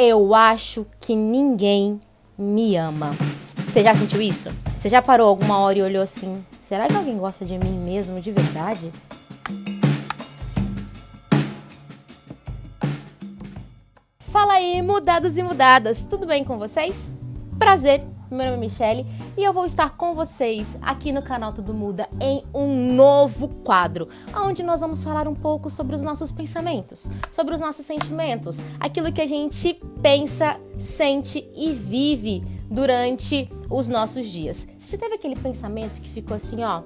Eu acho que ninguém me ama. Você já sentiu isso? Você já parou alguma hora e olhou assim: será que alguém gosta de mim mesmo de verdade? Fala aí, mudados e mudadas, tudo bem com vocês? Prazer, meu nome é Michelle e eu vou estar com vocês aqui no canal Tudo Muda em um novo quadro, onde nós vamos falar um pouco sobre os nossos pensamentos, sobre os nossos sentimentos, aquilo que a gente pensa, sente e vive durante os nossos dias. Você já teve aquele pensamento que ficou assim, ó,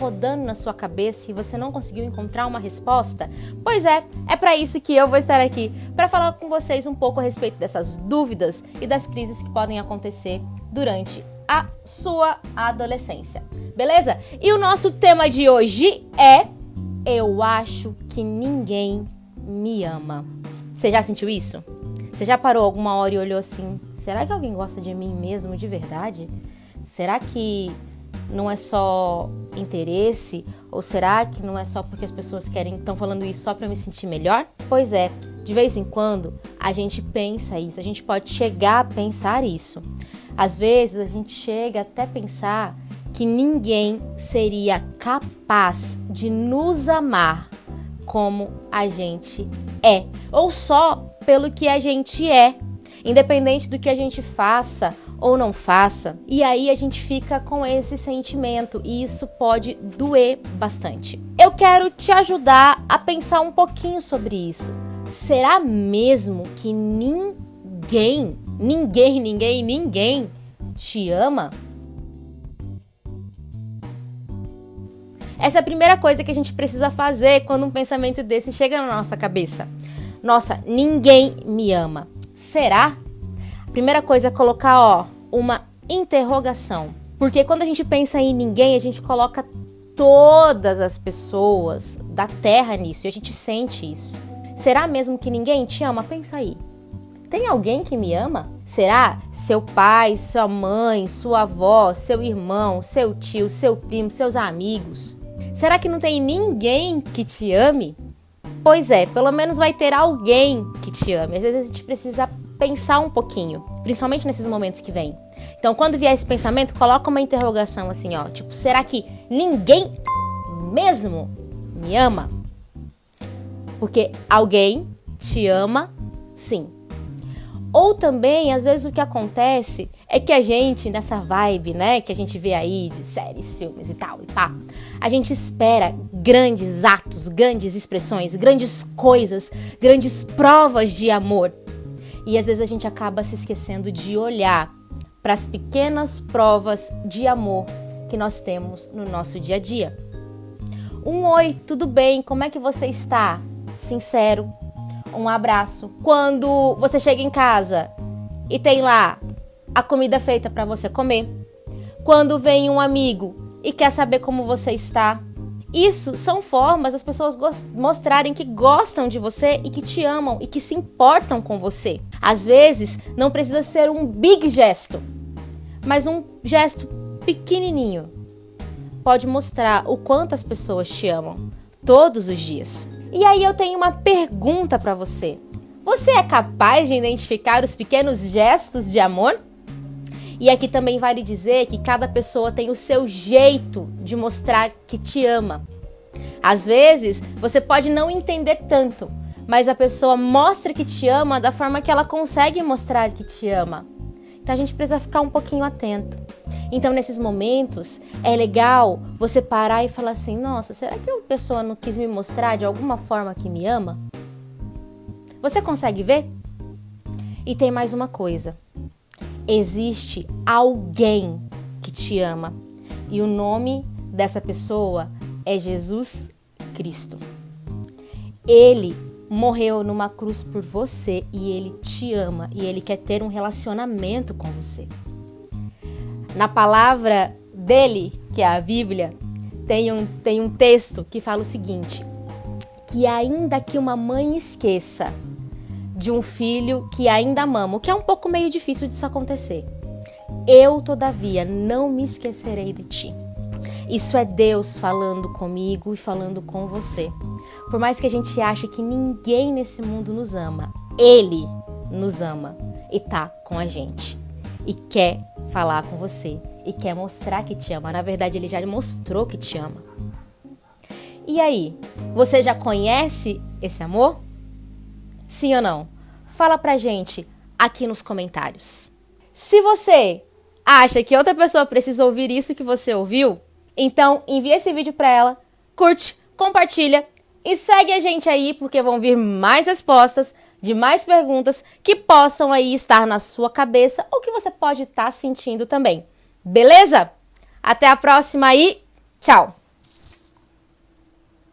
rodando na sua cabeça e você não conseguiu encontrar uma resposta? Pois é, é para isso que eu vou estar aqui, para falar com vocês um pouco a respeito dessas dúvidas e das crises que podem acontecer durante a sua adolescência. Beleza? E o nosso tema de hoje é Eu acho que ninguém me ama. Você já sentiu isso? Você já parou alguma hora e olhou assim: será que alguém gosta de mim mesmo de verdade? Será que não é só interesse? Ou será que não é só porque as pessoas querem estão falando isso só para me sentir melhor? Pois é, de vez em quando a gente pensa isso, a gente pode chegar a pensar isso. Às vezes a gente chega até pensar que ninguém seria capaz de nos amar como a gente é, ou só pelo que a gente é, independente do que a gente faça ou não faça. E aí a gente fica com esse sentimento e isso pode doer bastante. Eu quero te ajudar a pensar um pouquinho sobre isso. Será mesmo que ninguém, ninguém, ninguém, ninguém te ama? Essa é a primeira coisa que a gente precisa fazer quando um pensamento desse chega na nossa cabeça. Nossa, ninguém me ama. Será? Primeira coisa é colocar, ó, uma interrogação. Porque quando a gente pensa em ninguém, a gente coloca todas as pessoas da Terra nisso e a gente sente isso. Será mesmo que ninguém te ama? Pensa aí. Tem alguém que me ama? Será seu pai, sua mãe, sua avó, seu irmão, seu tio, seu primo, seus amigos? Será que não tem ninguém que te ame? Pois é, pelo menos vai ter alguém que te ame. Às vezes a gente precisa pensar um pouquinho, principalmente nesses momentos que vem. Então, quando vier esse pensamento, coloca uma interrogação assim, ó, tipo, será que ninguém mesmo me ama? Porque alguém te ama, sim. Ou também, às vezes o que acontece é que a gente, nessa vibe, né, que a gente vê aí de séries, filmes e tal, e pá, a gente espera grandes atos, grandes expressões, grandes coisas, grandes provas de amor. E às vezes a gente acaba se esquecendo de olhar para as pequenas provas de amor que nós temos no nosso dia a dia. Um oi, tudo bem? Como é que você está? Sincero, um abraço. Quando você chega em casa e tem lá a comida feita para você comer. Quando vem um amigo e quer saber como você está. Isso são formas das pessoas mostrarem que gostam de você e que te amam e que se importam com você. Às vezes, não precisa ser um big gesto, mas um gesto pequenininho pode mostrar o quanto as pessoas te amam todos os dias. E aí eu tenho uma pergunta para você. Você é capaz de identificar os pequenos gestos de amor? E aqui também vale dizer que cada pessoa tem o seu jeito de mostrar que te ama. Às vezes, você pode não entender tanto, mas a pessoa mostra que te ama da forma que ela consegue mostrar que te ama. Então a gente precisa ficar um pouquinho atento. Então, nesses momentos, é legal você parar e falar assim: nossa, será que a pessoa não quis me mostrar de alguma forma que me ama? Você consegue ver? E tem mais uma coisa: existe alguém que te ama, e o nome dessa pessoa é Jesus Cristo. Ele morreu numa cruz por você e ele te ama e ele quer ter um relacionamento com você. Na palavra dele, que é a Bíblia, tem um, tem um texto que fala o seguinte: que ainda que uma mãe esqueça de um filho que ainda mama, o que é um pouco meio difícil disso acontecer, eu, todavia, não me esquecerei de ti. Isso é Deus falando comigo e falando com você. Por mais que a gente ache que ninguém nesse mundo nos ama, Ele nos ama e tá com a gente e quer falar com você e quer mostrar que te ama. Na verdade, ele já mostrou que te ama. E aí, você já conhece esse amor? Sim ou não? Fala pra gente aqui nos comentários. Se você acha que outra pessoa precisa ouvir isso que você ouviu, então envia esse vídeo para ela, curte, compartilha e segue a gente aí porque vão vir mais respostas de mais perguntas que possam aí estar na sua cabeça ou que você pode estar sentindo também. Beleza? Até a próxima e tchau!